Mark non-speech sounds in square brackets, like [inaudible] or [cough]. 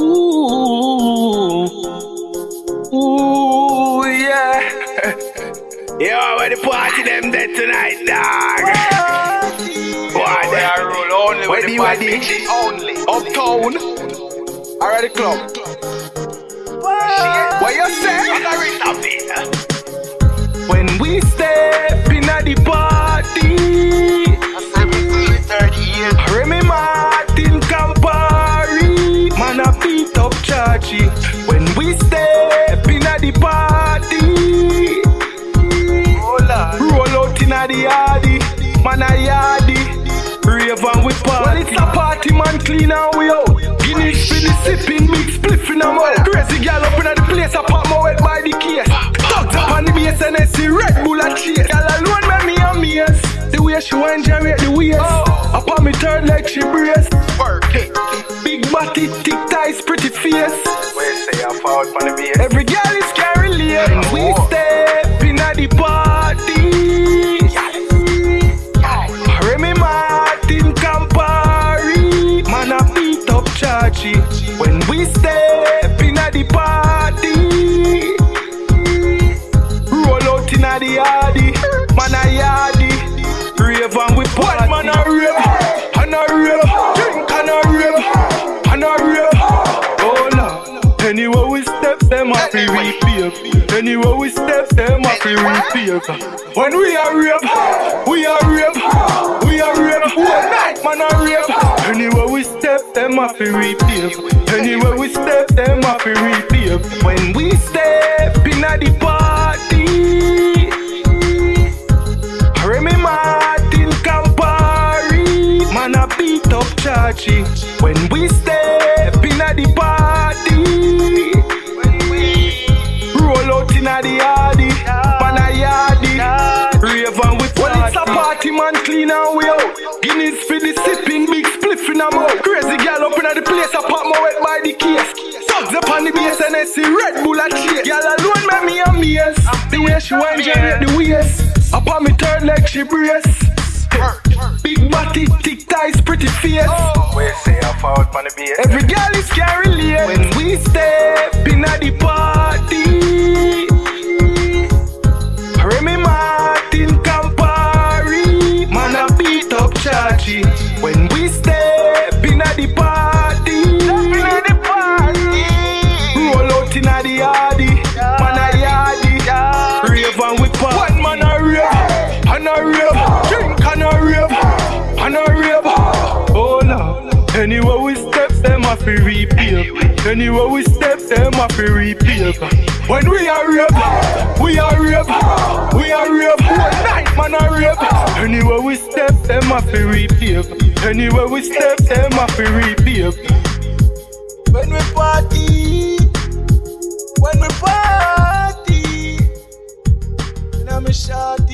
Ooh. Ooh, yeah. [laughs] Yo, where the party them dead tonight, dog? Boy, They are rule only Where with the the bad wedding? bitches only. Uptown. Already club. What you say? When we step Chachi. When we step in at the party, Oh roll out in at the yardy, man a yardy, rave and we party. Well it's a party man clean and we out. Guinness the sipping, big spliff in a mouth. Crazy gal up in the place, I pop my wet by the case. Thugs up on the base and I see Red Bull a chase. Gal alone make me amaze. The way she want generate the waist. Oh. Up on me third leg she brace. Big body, thick thighs, pretty face. Where say I the base. Every girl is carry lane. We step in at the party. Remy Martin Campari, man a beat up Chachi. When we step step, them a free repave. Anywhere we step, them a free repave. When we are rave, we are rave, we are rave. One night, man a rave. Anywhere we step, them a free repave. Anywhere we step, them a free repave. When we step in at the party. Remy Martin Campari, man a beat up Chachi. When we step man clean and we out. Guinness for the sipping, big spliff in a mouth. Crazy gal up in the place, I pop my wet by the case. Thugs up on the base and I see Red Bull a chase. Gal alone make me amaze. The way she want generate the waist. Up on me third leg she brace. Big body, thick thighs, pretty face. Where say I fall from. Every girl is carry lane. When we step in at the party. Chachi. When we step in at the party. Roll out in a the yardy, man a yardy, rave and we party. One man a rave, and a rave, drink and a rave, and a rave. Oh Lord, anywhere we step, them a fi repave. Anywhere we step, them a fi repave. When we are rave, we are rave, we are rave. One night man a rave. Anywhere we step, them have to repave. Anywhere we step, them have to repave. When we party, when we party, and I'm a shot.